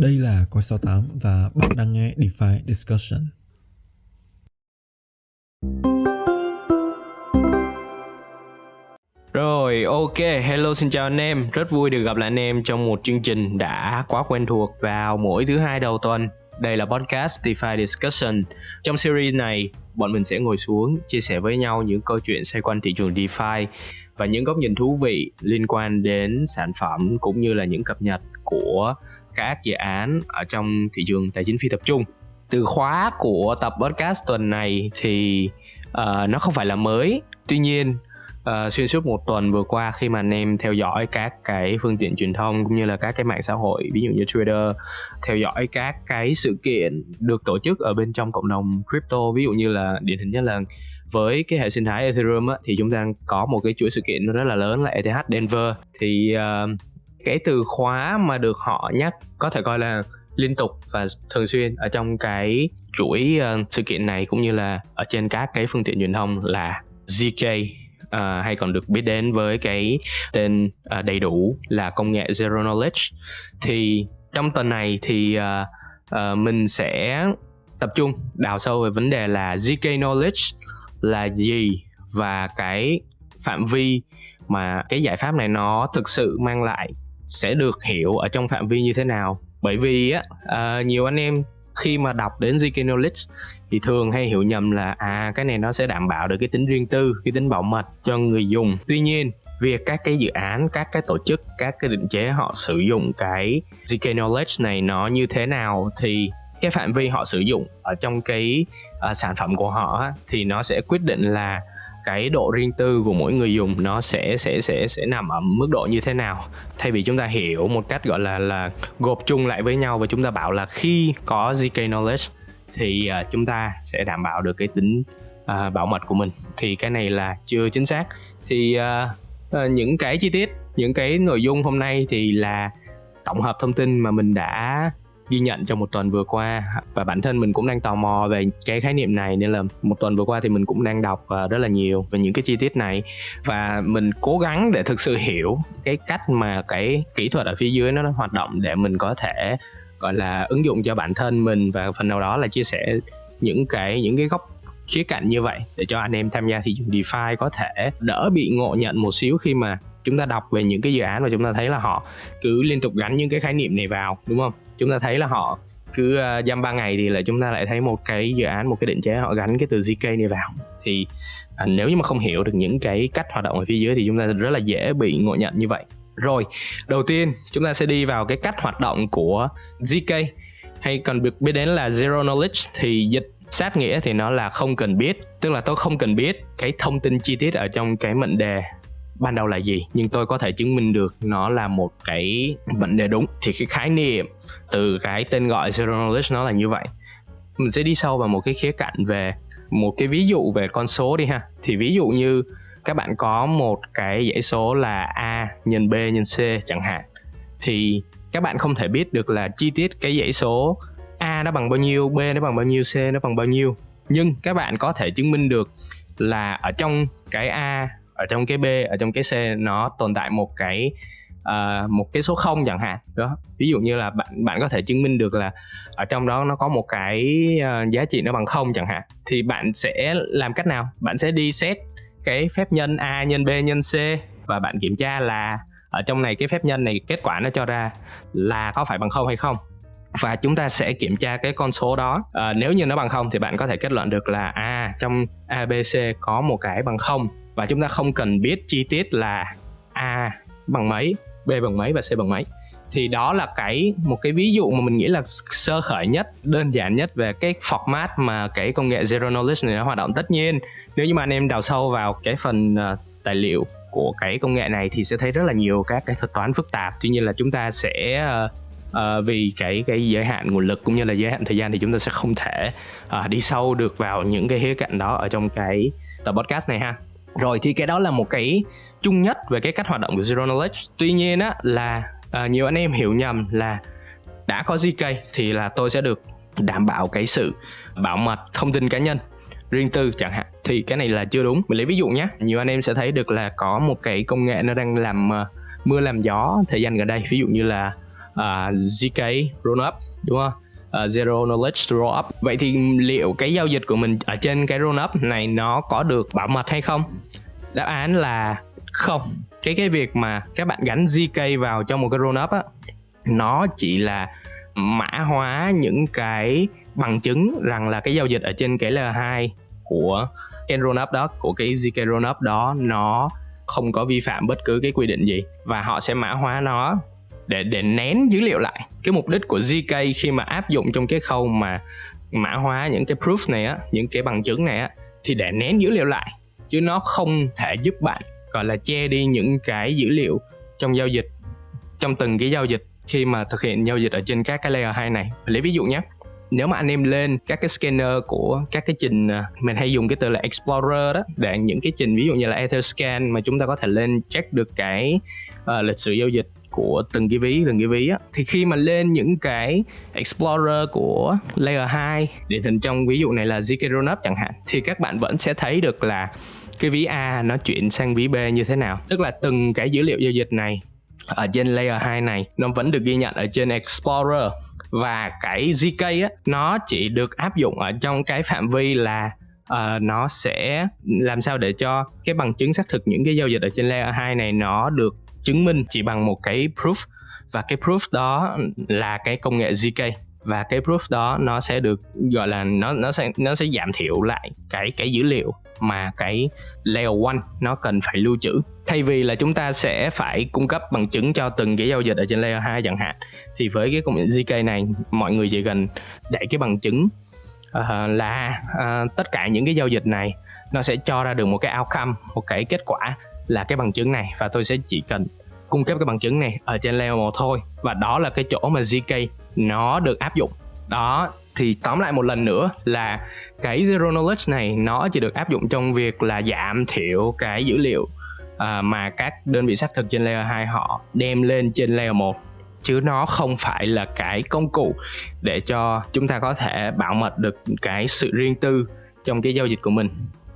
Đây là Coi 68 và bạn đang nghe DeFi Discussion. Rồi, ok, hello xin chào anh em, rất vui được gặp lại anh em trong một chương trình đã quá quen thuộc vào mỗi thứ hai đầu tuần. Đây là podcast DeFi Discussion. Trong series này, bọn mình sẽ ngồi xuống chia sẻ với nhau những câu chuyện xoay quanh thị trường DeFi và những góc nhìn thú vị liên quan đến sản phẩm cũng như là những cập nhật của các dự án ở trong thị trường tài chính phi tập trung. Từ khóa của tập podcast tuần này thì uh, nó không phải là mới, tuy nhiên uh, xuyên suốt một tuần vừa qua khi mà anh em theo dõi các cái phương tiện truyền thông cũng như là các cái mạng xã hội ví dụ như Twitter theo dõi các cái sự kiện được tổ chức ở bên trong cộng đồng crypto ví dụ như là điển hình nhất là với cái hệ sinh thái Ethereum á, thì chúng ta có một cái chuỗi sự kiện rất là lớn là ETH Denver thì uh, cái từ khóa mà được họ nhắc có thể coi là liên tục và thường xuyên ở trong cái chuỗi uh, sự kiện này cũng như là ở trên các cái phương tiện truyền thông là ZK uh, ờ, hay còn được biết đến với cái tên uh, đầy đủ là công nghệ Zero Knowledge. Thì trong tuần này thì uh, uh, mình sẽ tập trung đào sâu về vấn đề là ZK Knowledge là gì và cái phạm vi mà cái giải pháp này nó thực sự mang lại sẽ được hiểu ở trong phạm vi như thế nào bởi vì á uh, nhiều anh em khi mà đọc đến ZK Knowledge thì thường hay hiểu nhầm là à cái này nó sẽ đảm bảo được cái tính riêng tư, cái tính bảo mật cho người dùng. Tuy nhiên việc các cái dự án, các cái tổ chức, các cái định chế họ sử dụng cái ZK Knowledge này nó như thế nào thì cái phạm vi họ sử dụng ở trong cái uh, sản phẩm của họ thì nó sẽ quyết định là cái độ riêng tư của mỗi người dùng nó sẽ sẽ sẽ sẽ nằm ở mức độ như thế nào. Thay vì chúng ta hiểu một cách gọi là là gộp chung lại với nhau và chúng ta bảo là khi có zk knowledge thì uh, chúng ta sẽ đảm bảo được cái tính uh, bảo mật của mình. Thì cái này là chưa chính xác. Thì uh, uh, những cái chi tiết những cái nội dung hôm nay thì là tổng hợp thông tin mà mình đã ghi nhận trong một tuần vừa qua. Và bản thân mình cũng đang tò mò về cái khái niệm này, nên là một tuần vừa qua thì mình cũng đang đọc ờ, rất là nhiều về những cái chi tiết này. Và mình cố gắng để thực sự hiểu cái cách mà cái kỹ thuật ở phía dưới nó hoạt động để mình có thể, gọi là, ứng dụng cho bản thân mình và phần nào đó là chia sẻ những cái những cái góc khía cạnh như vậy để cho anh em tham gia thị trường DeFi có thể đỡ bị ngộ nhận một xíu khi mà chúng ta đọc về những cái dự án và chúng ta thấy là họ cứ liên tục gắn những cái khái niệm này vào, đúng không? Chúng ta thấy là họ cứ ờ, uh, dăm ba ngày thì là chúng ta lại thấy một cái dự án một cái định chế họ gắn cái từ zk này vào. Thì à, nếu như mà không hiểu được những cái cách hoạt động ở phía dưới thì chúng ta rất là dễ bị ngộ nhận như vậy. Rồi đầu tiên chúng ta sẽ đi vào cái cách hoạt động của zk hay còn được biết đến là zero knowledge thì dịch sát nghĩa thì nó là không cần biết tức là tôi không cần biết cái thông tin chi tiết ở trong cái mệnh đề ban đầu là gì? Nhưng tôi có thể chứng minh được nó là một cái bệnh đề đúng. Thì cái khái niệm từ cái tên gọi zero knowledge nó là như vậy. Mình sẽ đi sâu vào một cái khía cạnh về một cái ví dụ về con số đi ha. Thì ví dụ như các bạn có một cái dãy số là a nhân b nhân c chẳng hạn. Thì các bạn không thể biết được là chi tiết cái dãy số a nó bằng bao nhiêu, b nó bằng bao nhiêu, c nó bằng bao nhiêu. Nhưng các bạn có thể chứng minh được là ở trong cái a ở trong cái b ở trong cái c nó tồn tại một cái uh, một cái số không chẳng hạn đó. Ví dụ như là bạn bạn có thể chứng minh được là ở trong đó nó có một cái uh, giá trị nó bằng không chẳng hạn thì bạn sẽ làm cách nào? Bạn sẽ đi xét cái phép nhân a nhân b nhân c và bạn kiểm tra là ở trong này cái phép nhân này kết quả nó cho ra là có phải bằng không hay không. Và chúng ta sẽ kiểm tra cái con số đó. À, nếu như nó bằng không thì bạn có thể kết luận được là à trong abc có một cái bằng không và chúng ta không cần biết chi tiết là a bằng mấy b bằng mấy và c bằng mấy. Thì đó là cái một cái ví dụ mà mình nghĩ là sơ khởi nhất đơn giản nhất về cái format mà cái công nghệ zero knowledge này nó hoạt động. Tất nhiên nếu như mà anh em đào sâu vào cái phần uh, tài liệu của cái công nghệ này thì sẽ thấy rất là nhiều các cái thuật toán phức tạp. Tuy nhiên là chúng ta sẽ uh, uh, vì cái cái giới hạn nguồn lực cũng như là giới hạn thời gian thì chúng ta sẽ không thể uh, đi sâu được vào những cái khía cạnh đó ở trong cái tập podcast này ha rồi thì cái đó là một cái chung nhất về cái cách hoạt động của zero knowledge. Tuy nhiên á là uh, nhiều anh em hiểu nhầm là đã có zk thì là tôi sẽ được đảm bảo cái sự bảo mật thông tin cá nhân riêng tư chẳng hạn. Thì cái này là chưa đúng. Mình lấy ví dụ nhé nhiều anh em sẽ thấy được là có một cái công nghệ nó đang làm uh, mưa làm gió thời gian gần đây. Ví dụ như là ờ, uh, zk rollup đúng không? Uh, zero knowledge rollup vậy thì liệu cái giao dịch của mình ở trên cái rollup này nó có được bảo mật hay không? Đáp án là không. Cái cái việc mà các bạn gắn zk vào trong một cái rollup á nó chỉ là mã hóa những cái bằng chứng rằng là cái giao dịch ở trên cái layer 2 của cái rollup đó của cái zk rollup đó nó không có vi phạm bất cứ cái quy định gì. Và họ sẽ mã hóa nó để để nén dữ liệu lại. Cái mục đích của zk khi mà áp dụng trong cái khâu mà mã hóa những cái proof này á những cái bằng chứng này á thì để nén dữ liệu lại. Chứ nó không thể giúp bạn gọi là che đi những cái dữ liệu trong giao dịch trong từng cái giao dịch khi mà thực hiện giao dịch ở trên các cái layer 2 này. Lấy ví dụ nhé. Nếu mà anh em lên các cái scanner của các cái trình à, mình hay dùng cái từ là explorer đó để những cái trình ví dụ như là etherscan mà chúng ta có thể lên check được cái uh, lịch sử giao dịch của từng cái ví từng cái ví á. Thì khi mà lên những cái explorer của layer 2 điển hình trong ví dụ này là zk rollup chẳng hạn thì các bạn vẫn sẽ thấy được là cái ví A nó chuyển sang ví B như thế nào. Tức là từng cái dữ liệu giao dịch này ở trên layer 2 này nó vẫn được ghi nhận ở trên explorer. Và cái zk á nó chỉ được áp dụng ở trong cái phạm vi là uh, nó sẽ làm sao để cho cái bằng chứng xác thực những cái giao dịch ở trên layer 2 này nó được chứng minh chỉ bằng một cái proof. Và cái proof đó là cái công nghệ zk và cái proof đó nó sẽ được gọi là nó nó sẽ nó sẽ giảm thiểu lại cái cái dữ liệu mà cái layer 1 nó cần phải lưu trữ. Thay vì là chúng ta sẽ phải cung cấp bằng chứng cho từng cái giao dịch ở trên layer 2 chẳng hạn thì với cái công nghệ ZK này mọi người chỉ cần để cái bằng chứng uh, là uh, tất cả những cái giao dịch này nó sẽ cho ra được một cái outcome một cái kết quả là cái bằng chứng này và tôi sẽ chỉ cần cung cấp cái bằng chứng này ở trên layer 1 thôi. Và đó là cái chỗ mà ZK nó được áp dụng. Đó, thì tóm lại một lần nữa là cái zero knowledge này nó chỉ được áp dụng trong việc là giảm thiểu cái dữ liệu à, mà các đơn vị xác thực trên layer 2 họ đem lên trên layer 1 chứ nó không phải là cái công cụ để cho chúng ta có thể bảo mật được cái sự riêng tư trong cái giao dịch của mình.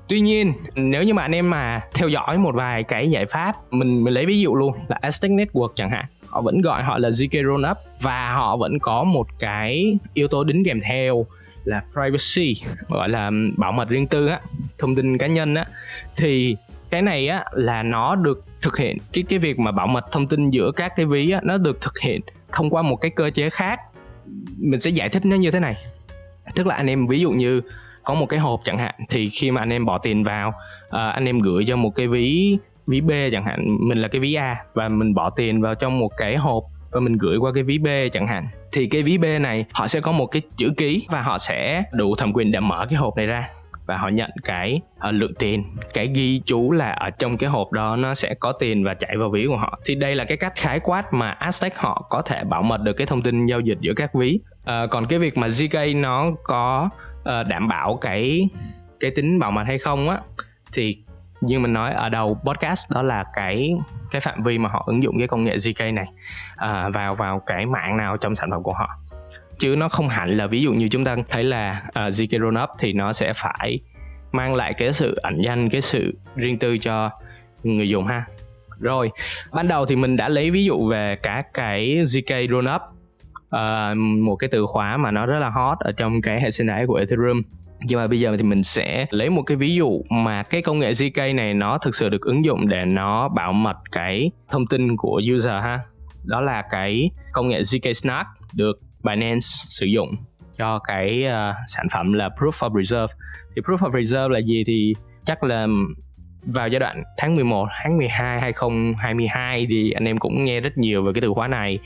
Tuy nhiên, nếu như mà anh em mà theo dõi một vài cái giải pháp, mình mình lấy ví dụ luôn là Aztec Network chẳng hạn. Họ vẫn gọi họ là ZK Rollup và họ vẫn có một cái yếu tố đính kèm theo là privacy gọi là bảo mật riêng tư á thông tin cá nhân á. Thì cái này á là nó được thực hiện cái cái việc mà bảo mật thông tin giữa các cái ví á nó được thực hiện thông qua một cái cơ chế khác. Mình sẽ giải thích nó như thế này. Tức là anh em ví dụ như có một cái hộp chẳng hạn thì khi mà anh em bỏ tiền vào uh, anh em gửi cho một cái ví ví B chẳng hạn mình là cái ví A và mình bỏ tiền vào trong một cái hộp và mình gửi qua cái ví B chẳng hạn thì cái ví B này họ sẽ có một cái chữ ký và họ sẽ đủ thẩm quyền để mở cái hộp này ra và họ nhận cái uh, lượng tiền. Cái ghi chú là ở trong cái hộp đó nó sẽ có tiền và chạy vào ví của họ. Thì đây là cái cách khái quát mà Aztec họ có thể bảo mật được cái thông tin giao dịch giữa các ví. Uh, còn cái việc mà ZK nó có uh, đảm bảo cái cái tính bảo mật hay không á. Thì như mình nói ở đầu podcast đó là cái cái phạm vi mà họ ứng dụng cái công nghệ ZK này à, vào vào cái mạng nào trong sản phẩm của họ. Chứ nó không hẳn là ví dụ như chúng ta thấy là ờ, uh, ZK Rollup thì nó sẽ phải mang lại cái sự ẩn danh cái sự riêng tư cho người dùng ha. Rồi ban đầu thì mình đã lấy ví dụ về các cái ZK Rollup uh, một cái từ khóa mà nó rất là hot ở trong cái hệ sinh thái của Ethereum. Nhưng mà bây giờ thì mình sẽ lấy một cái ví dụ mà cái công nghệ ZK này nó thực sự được ứng dụng để nó bảo mật cái thông tin của user ha. Đó là cái công nghệ ZK Snark được Binance sử dụng cho cái uh, sản phẩm là Proof of Reserve. Thì Proof of Reserve là gì thì chắc là vào giai đoạn tháng 11, tháng 12 2022 thì anh em cũng nghe rất nhiều về cái từ khóa này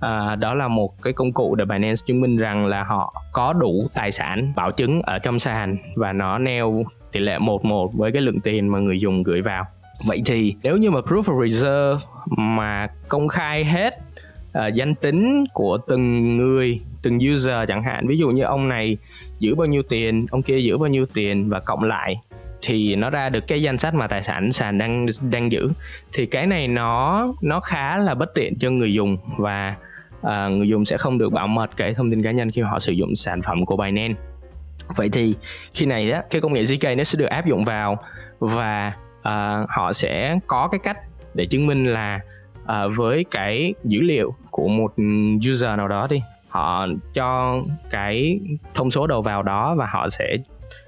à, đó là một cái công cụ để Binance chứng minh rằng là họ có đủ tài sản bảo chứng ở trong sàn và nó neo tỷ lệ 1-1 với cái lượng tiền mà người dùng gửi vào. Vậy thì nếu như mà proof of reserve mà công khai hết uh, danh tính của từng người từng user chẳng hạn ví dụ như ông này giữ bao nhiêu tiền ông kia giữ bao nhiêu tiền và cộng lại thì nó ra được cái danh sách mà tài sản sàn đang đang giữ thì cái này nó nó khá là bất tiện cho người dùng và à, người dùng sẽ không được bảo mật cái thông tin cá nhân khi họ sử dụng sản phẩm của Binance. Vậy thì khi này đó cái công nghệ ZK nó sẽ được áp dụng vào và à, họ sẽ có cái cách để chứng minh là à, với cái dữ liệu của một user nào đó đi họ cho cái thông số đầu vào đó và họ sẽ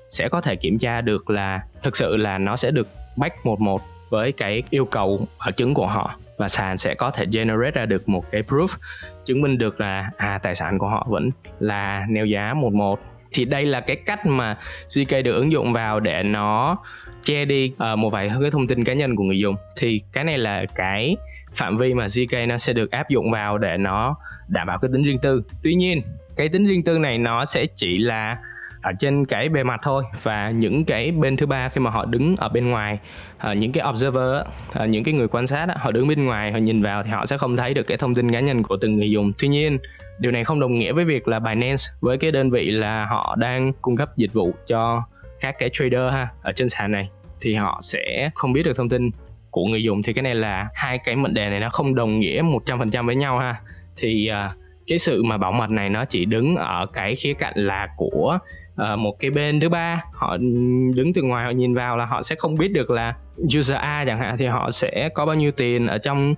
sẽ có thể kiểm tra được là thực sự là nó sẽ được back một một với cái yêu cầu ở chứng của họ và sàn sẽ có thể generate ra được một cái proof chứng minh được là à tài sản của họ vẫn là neo giá một một. Thì đây là cái cách mà CK được ứng dụng vào để nó che đi uh, một vài cái thông tin cá nhân của người dùng. Thì cái này là cái phạm vi mà zk nó sẽ được áp dụng vào để nó đảm bảo cái tính riêng tư. Tuy nhiên cái tính riêng tư này nó sẽ chỉ là ở trên cái bề mặt thôi. Và những cái bên thứ ba khi mà họ đứng ở bên ngoài uh, những cái observer uh, những cái người quan sát họ đứng bên ngoài họ nhìn vào thì họ sẽ không thấy được cái thông tin cá nhân của từng người dùng. Tuy nhiên điều này không đồng nghĩa với việc là Binance với cái đơn vị là họ đang cung cấp dịch vụ cho các cái trader ha ở trên sàn này thì họ sẽ không biết được thông tin của người dùng. Thì cái này là hai cái mệnh đề này nó không đồng nghĩa 100% với nhau ha. Thì uh, cái sự mà bảo mật này nó chỉ đứng ở cái khía cạnh là của uh, một cái bên thứ ba họ đứng từ ngoài họ nhìn vào là họ sẽ không biết được là user A chẳng hạn thì họ sẽ có bao nhiêu tiền ở trong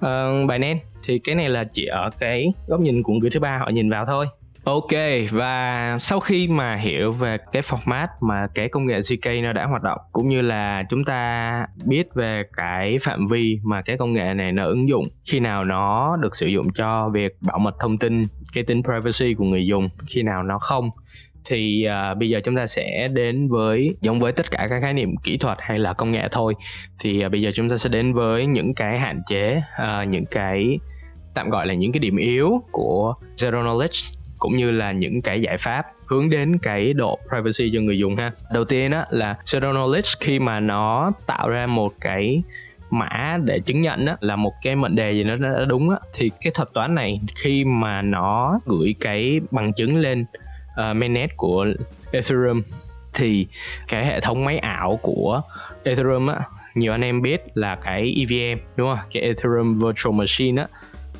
ờ, uh, nên thì cái này là chỉ ở cái góc nhìn của người thứ ba họ nhìn vào thôi. Ok và sau khi mà hiểu về cái format mà cái công nghệ ZK nó đã hoạt động cũng như là chúng ta biết về cái phạm vi mà cái công nghệ này nó ứng dụng khi nào nó được sử dụng cho việc bảo mật thông tin cái tính privacy của người dùng khi nào nó không thì uh, bây giờ chúng ta sẽ đến với giống với tất cả các khái niệm kỹ thuật hay là công nghệ thôi. Thì uh, bây giờ chúng ta sẽ đến với những cái hạn chế uh, những cái tạm gọi là những cái điểm yếu của zero knowledge cũng như là những cái giải pháp hướng đến cái độ privacy cho người dùng ha. Đầu tiên á là zero knowledge khi mà nó tạo ra một cái mã để chứng nhận á, là một cái mệnh đề gì nó đã đúng á, thì cái thuật toán này khi mà nó gửi cái bằng chứng lên uh, mainnet của Ethereum. Thì cái hệ thống máy ảo của Ethereum á nhiều anh em biết là cái EVM đúng không? Cái Ethereum Virtual Machine á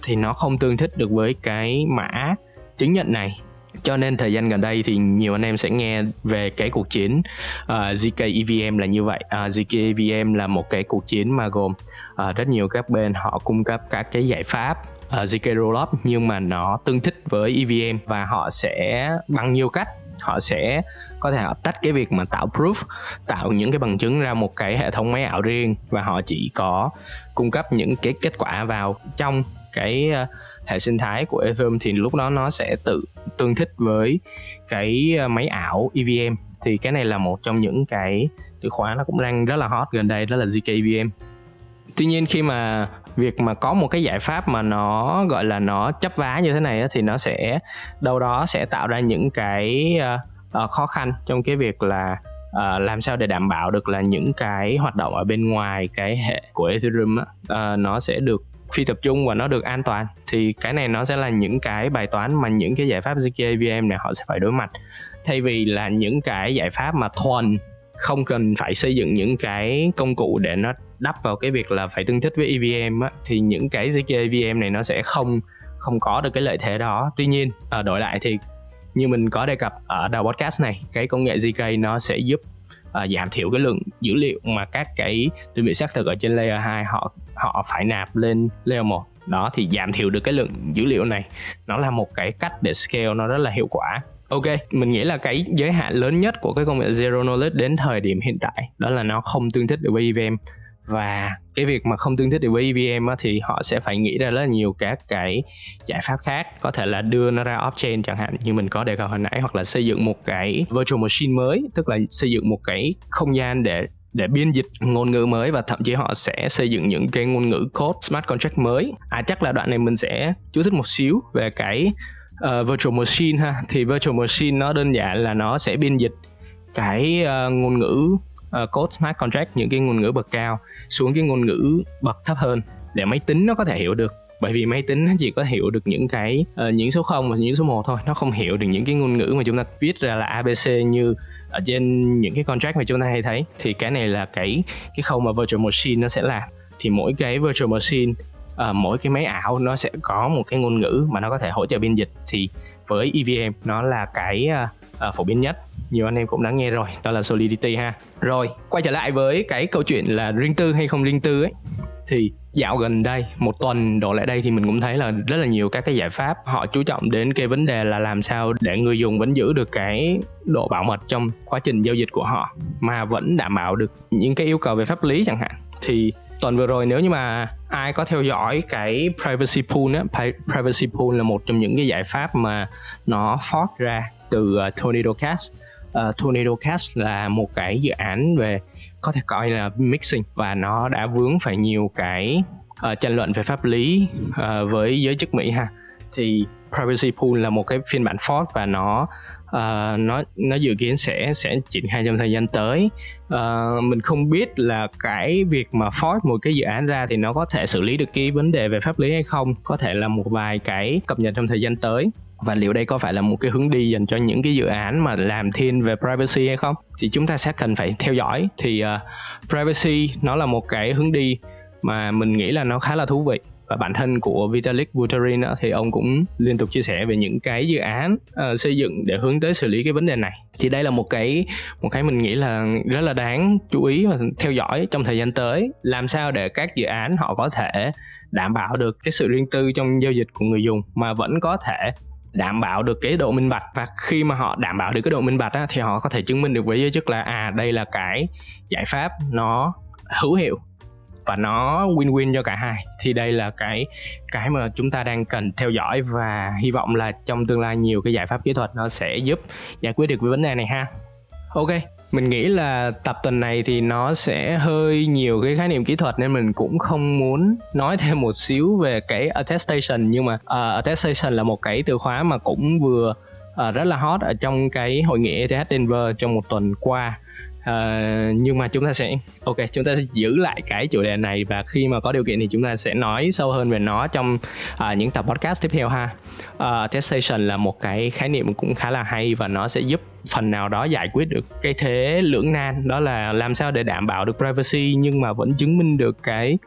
thì nó không tương thích được với cái mã chứng nhận này. Cho nên thời gian gần đây thì nhiều anh em sẽ nghe về cái cuộc chiến ờ, uh, ZK EVM là như vậy. Ờ, uh, ZK EVM là một cái cuộc chiến mà gồm uh, rất nhiều các bên họ cung cấp các cái giải pháp Ờ, uh, ZK Rollup nhưng mà nó tương thích với EVM và họ sẽ bằng nhiều cách. Họ sẽ có thể họ tách cái việc mà tạo proof tạo những cái bằng chứng ra một cái hệ thống máy ảo riêng và họ chỉ có cung cấp những cái kết quả vào trong cái ờ, hệ sinh thái của Ethereum thì lúc đó nó sẽ tự tương thích với cái ờ, máy ảo EVM thì cái này là một trong những cái từ khóa nó cũng đang rất là hot gần đây đó là ZK EVM tuy nhiên khi mà việc mà có một cái giải pháp mà nó gọi là nó chấp vá như thế này thì nó sẽ đâu đó sẽ tạo ra những cái uh, khó khăn trong cái việc là uh, làm sao để đảm bảo được là những cái hoạt động ở bên ngoài cái hệ của Ethereum uh, nó sẽ được phi tập trung và nó được an toàn. Thì cái này nó sẽ là những cái bài toán mà những cái giải pháp zk này họ sẽ phải đối mặt. Thay vì là những cái giải pháp mà thuần không cần phải xây dựng những cái công cụ để nó đắp vào cái việc là phải tương thích với EVM á, thì những cái zk EVM này nó sẽ không không có được cái lợi thế đó. Tuy nhiên ở đổi lại thì như mình có đề cập ở đầu podcast này cái công nghệ zk nó sẽ giúp uh, giảm thiểu cái lượng dữ liệu mà các cái đơn vị xác thực ở trên layer 2 họ họ phải nạp lên layer 1 đó thì giảm thiểu được cái lượng dữ liệu này. Nó là một cái cách để scale nó rất là hiệu quả. Ok, mình nghĩ là cái giới hạn lớn nhất của cái công nghệ Zero Knowledge đến thời điểm hiện tại đó là nó không tương thích được với EVM và cái việc mà không tương thích được với EVM á, thì họ sẽ phải nghĩ ra rất là nhiều các cái giải pháp khác. Có thể là đưa nó ra off-chain chẳng hạn như mình có đề cập hồi nãy hoặc là xây dựng một cái virtual machine mới tức là xây dựng một cái không gian để để biên dịch ngôn ngữ mới và thậm chí họ sẽ xây dựng những cái ngôn ngữ code smart contract mới. À chắc là đoạn này mình sẽ chú thích một xíu về cái uh, virtual machine ha. Thì virtual machine nó đơn giản là nó sẽ biên dịch cái uh, ngôn ngữ uh, code smart contract những cái ngôn ngữ bậc cao xuống cái ngôn ngữ bậc thấp hơn để máy tính nó có thể hiểu được. Bởi vì máy tính nó chỉ có hiểu được những cái uh, những số 0 và những số 1 thôi. Nó không hiểu được những cái ngôn ngữ mà chúng ta viết ra là abc như ở trên những cái contract mà chúng ta hay thấy. Thì cái này là cái cái khâu mà virtual machine nó sẽ làm. Thì mỗi cái virtual machine uh, mỗi cái máy ảo nó sẽ có một cái ngôn ngữ mà nó có thể hỗ trợ biên dịch. Thì với EVM nó là cái uh, phổ biến nhất. Nhiều anh em cũng đã nghe rồi đó là solidity ha. Rồi quay trở lại với cái câu chuyện là riêng tư hay không riêng tư ấy. Thì dạo gần đây một tuần đổ lại đây thì mình cũng thấy là rất là nhiều các cái giải pháp họ chú trọng đến cái vấn đề là làm sao để người dùng vẫn giữ được cái độ bảo mật trong quá trình giao dịch của họ mà vẫn đảm bảo được những cái yêu cầu về pháp lý chẳng hạn. Thì tuần vừa rồi nếu như mà ai có theo dõi cái privacy pool á privacy pool là một trong những cái giải pháp mà nó fork ra từ ờ, uh, Tornado Cash uh, ờ, Tornado Cash là một cái dự án về có thể coi là mixing và nó đã vướng phải nhiều cái uh, tranh luận về pháp lý uh, với giới chức Mỹ ha. Thì privacy pool là một cái phiên bản fork và nó uh, nó nó dự kiến sẽ sẽ triển khai trong thời gian tới. Uh, mình không biết là cái việc mà fork một cái dự án ra thì nó có thể xử lý được cái vấn đề về pháp lý hay không. Có thể là một vài cái cập nhật trong thời gian tới. Và liệu đây có phải là một cái hướng đi dành cho những cái dự án mà làm thiên về privacy hay không? Thì chúng ta sẽ cần phải theo dõi. Thì uh, privacy nó là một cái hướng đi mà mình nghĩ là nó khá là thú vị và bản thân của Vitalik Buterin đó, thì ông cũng liên tục chia sẻ về những cái dự án uh, xây dựng để hướng tới xử lý cái vấn đề này. Thì đây là một cái một cái mình nghĩ là rất là đáng chú ý và theo dõi trong thời gian tới. Làm sao để các dự án họ có thể đảm bảo được cái sự riêng tư trong giao dịch của người dùng mà vẫn có thể đảm bảo được cái độ minh bạch. Và khi mà họ đảm bảo được cái độ minh bạch á, thì họ có thể chứng minh được với giới chức là à đây là cái giải pháp nó hữu hiệu và nó win-win cho cả hai. Thì đây là cái cái mà chúng ta đang cần theo dõi và hy vọng là trong tương lai nhiều cái giải pháp kỹ thuật nó sẽ giúp giải quyết được cái vấn đề này ha. Ok mình nghĩ là tập tuần này thì nó sẽ hơi nhiều cái khái niệm kỹ thuật nên mình cũng không muốn nói thêm một xíu về cái attestation. Nhưng mà uh, attestation là một cái từ khóa mà cũng vừa uh, rất là hot ở trong cái hội nghị ETH Denver trong một tuần qua uh, nhưng mà chúng ta sẽ ok chúng ta sẽ giữ lại cái chủ đề này và khi mà có điều kiện thì chúng ta sẽ nói sâu hơn về nó trong uh, những tập podcast tiếp theo ha. Ờ, uh, attestation là một cái khái niệm cũng khá là hay và nó sẽ giúp phần nào đó giải quyết được cái thế lưỡng nan. Đó là làm sao để đảm bảo được privacy nhưng mà vẫn chứng minh được cái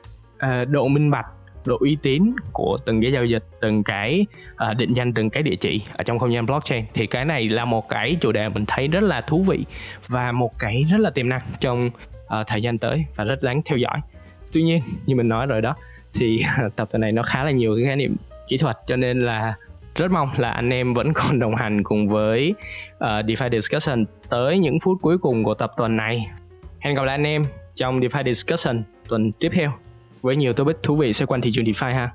uh, độ minh bạch độ uy tín của từng cái giao dịch từng cái uh, định danh từng cái địa chỉ ở trong không gian blockchain. Thì cái này là một cái chủ đề mình thấy rất là thú vị và một cái rất là tiềm năng trong uh, thời gian tới và rất đáng theo dõi. Tuy nhiên như mình nói rồi đó thì tập tuần này nó khá là nhiều cái khái niệm kỹ thuật cho nên là rất mong là anh em vẫn còn đồng hành cùng với uh, DeFi Discussion tới những phút cuối cùng của tập tuần này. Hẹn gặp lại anh em trong DeFi Discussion tuần tiếp theo với nhiều topic thú vị xoay quanh thị trường DeFi ha.